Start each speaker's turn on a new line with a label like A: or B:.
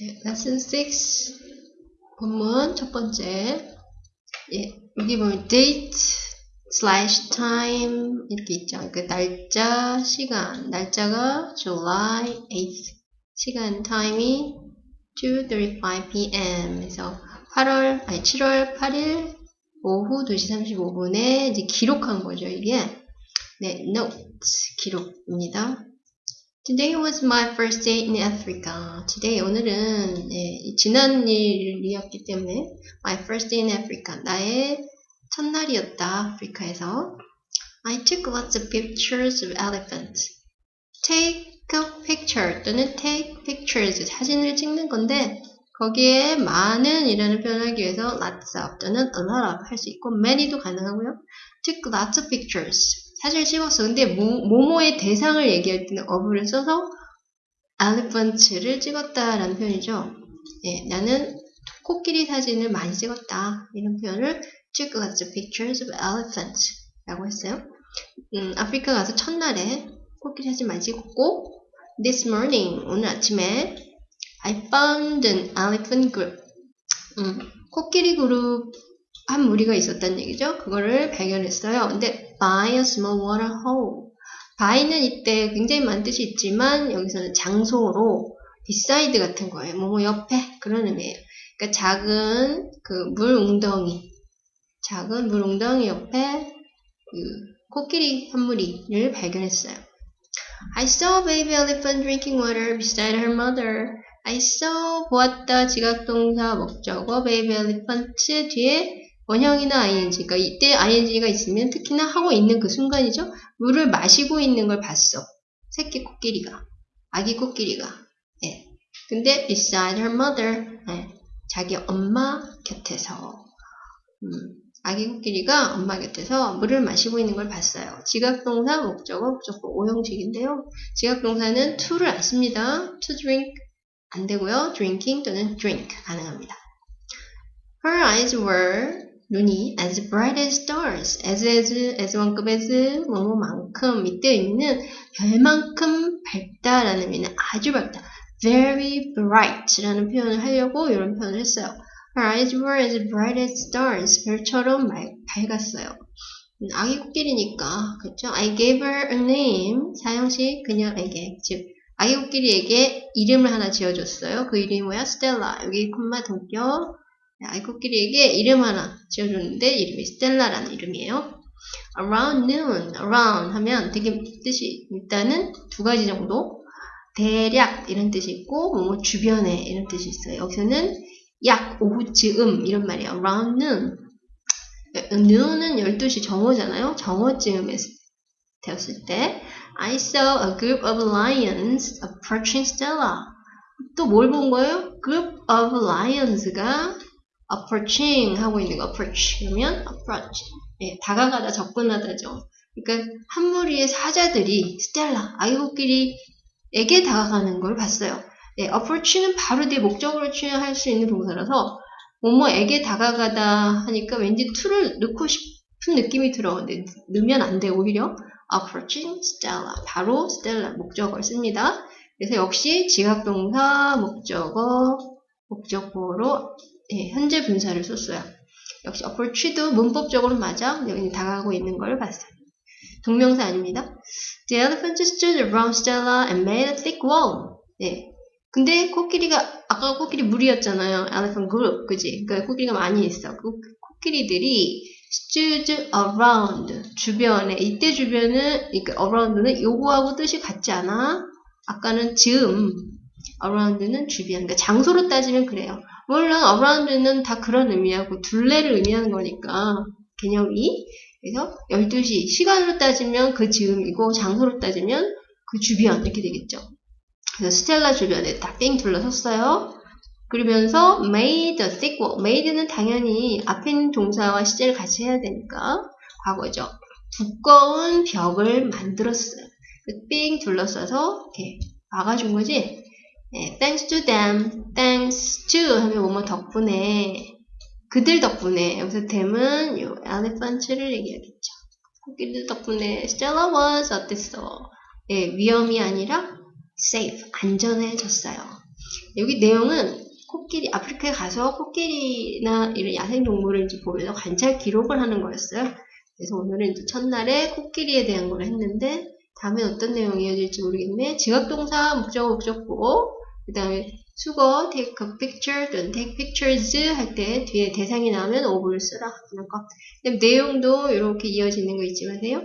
A: 네, lesson 6 본문 첫 번째 예, 여기 보면 date slash time 이렇게 있죠. 그 날짜, 시간 날짜가 July 8th 시간 time이 2.35 p.m. 그래서 8월 아니 7월 8일 오후 2시 35분에 이제 기록한 거죠. 이게 네, notes 기록입니다. Today was my first day in Africa. Today 오늘은 네, 지난 일이었기 때문에 my first day in Africa 나의 첫날이었다 아프리카에서. I took lots of pictures of elephants. Take a picture 또는 take pictures 사진을 찍는 건데 거기에 많은 이라는 표현을 하기 위해서 lots of 또는 a lot of 할 수 있고 many도 가능하고요. took lots of pictures 사진을 찍었어. 근데 모, 모모의 대상을 얘기할 때는 of를 써서 elephant를 찍었다라는 표현이죠. 예, 나는 코끼리 사진을 많이 찍었다. 이런 표현을 took lots of pictures of elephants 라고 했어요. 음, 아프리카 가서 첫날에 코끼리 사진 많이 찍었고 this morning 오늘 아침에 I found an elephant group 음, 코끼리 그룹 한 무리가 있었다는 얘기죠. 그거를 발견했어요. 근데 by a small water hole. by는 이때 굉장히 많은 뜻이 있지만 여기서는 장소로 beside 같은 거예요. 뭐뭐 옆에 그런 의미예요. 그러니까 작은 그 물 웅덩이, 작은 물 웅덩이 옆에 그 코끼리 한 무리를 발견했어요. I saw baby elephant drinking water beside her mother. I saw 보았다 지각동사 목적어 baby elephant 뒤에 원형이나 ing, 그러니까 이때 ing가 있으면 특히나 하고 있는 그 순간이죠. 물을 마시고 있는 걸 봤어. 새끼 코끼리가, 아기 코끼리가. 예. 근데 beside her mother, 예. 자기 엄마 곁에서, 음, 아기 코끼리가 엄마 곁에서 물을 마시고 있는 걸 봤어요. 지각동사, 목적어, 목적어 오형식인데요. 지각동사는 to를 안 씁니다. to drink 안 되고요. drinking 또는 drink 가능합니다. Her eyes were 눈이 as bright as stars, as as as 만큼 as 뭐뭐만큼 이때 있는 별만큼 밝다라는 의미는 아주 밝다. very bright라는 표현을 하려고 이런 표현을 했어요. Her eyes were as bright as stars. 별처럼 말, 밝았어요. 아기 코끼리니까 그렇죠? I gave her a name. 사형식 그녀에게 즉 아기 코끼리에게 이름을 하나 지어줬어요. 그 이름이 뭐야? 스텔라. 여기 콤마 동격. 아이 코끼리에게 이름 하나 지어줬는데 이름이 스텔라라는 이름이에요. Around noon, around 하면 되게 뜻이 일단은 두 가지 정도 대략 이런 뜻이 있고 뭐 주변에 이런 뜻이 있어요. 여기서는 약 오후쯤 이런 말이에요. Around noon. noon은 12시 정오잖아요. 정오쯤에 되었을 때 I saw a group of lions approaching Stella. 또 뭘 본 거예요? Group of lions가 approaching 하고 있는 거 approach 그러면 approach 예, 다가가다 접근하다죠. 그러니까 한 무리의 사자들이 스텔라 아이코끼리에게 다가가는 걸 봤어요. 예, approach는 바로 뒤에 목적으로 취할 수 있는 동사라서 뭐뭐에게 다가가다 하니까 왠지 to를 넣고 싶은 느낌이 들어. 근데 넣으면 안 돼. 오히려 approaching Stella 바로 Stella 목적어를 씁니다. 그래서 역시 지각동사 목적어 목적어로 예, 현재 분사를 썼어요. 역시 approach도 문법적으로 맞아. 여기 다가가고 있는 걸 봤어요. 동명사 아닙니다. The elephant stood around Stella and made a thick wall. 네. 근데 코끼리가 아까 코끼리 무리였잖아요. elephant group, 그지? 그러니까 코끼리가 많이 있어. 그 코끼리들이 stood around 주변에 이때 주변은 그러니까 around는 요거하고 뜻이 같지 않아. 아까는 즈음, around는 주변. 그러니까 장소로 따지면 그래요. 물론 around는 다 그런 의미하고 둘레를 의미하는 거니까 개념이 그래서 12시 시간으로 따지면 그 즈음이고 장소로 따지면 그 주변 이렇게 되겠죠. 그래서 스텔라 주변에 딱삥 둘러섰어요. 그러면서 made a wall. made는 당연히 앞에 있는 동사와 시제를 같이 해야 되니까 과거죠. 두꺼운 벽을 만들었어요. 삥 둘러싸서 이렇게 막아준 거지. 네, thanks to them, thanks to 하면 뭐뭐 덕분에 그들 덕분에 여기서 them은 요 elephant를 얘기하겠죠. 코끼리들 덕분에 Stella was 어땠어? 예, 위험이 아니라 safe, 안전해졌어요. 여기 내용은 코끼리, 아프리카에 가서 코끼리나 이런 야생 동물을 이제 보면서 관찰 기록을 하는 거였어요. 그래서 오늘은 이제 첫날에 코끼리에 대한 걸 했는데, 다음에 어떤 내용이 이어질지 모르겠네. 지각동사, 목적어, 목적보, 그 다음에 수거, take a picture, 또는 take pictures 할 때 뒤에 대상이 나오면 of를 쓰라. 하는 거. 내용도 이렇게 이어지는 거 잊지 마세요.